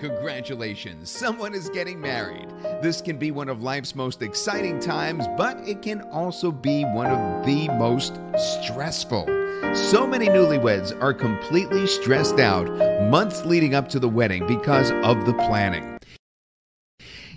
congratulations, someone is getting married. This can be one of life's most exciting times, but it can also be one of the most stressful. So many newlyweds are completely stressed out months leading up to the wedding because of the planning.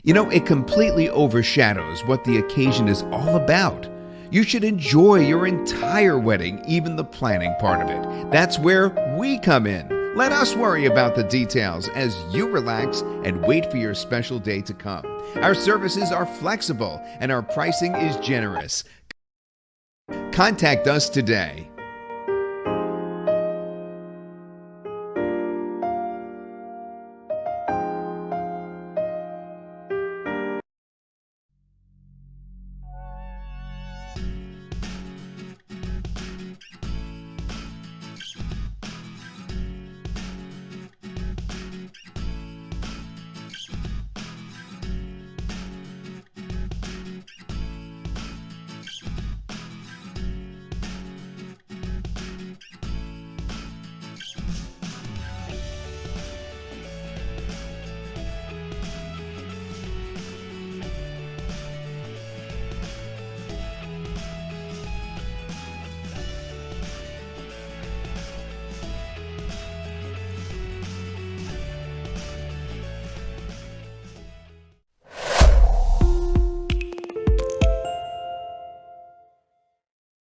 You know, it completely overshadows what the occasion is all about. You should enjoy your entire wedding, even the planning part of it. That's where we come in. Let us worry about the details as you relax and wait for your special day to come. Our services are flexible and our pricing is generous. Contact us today.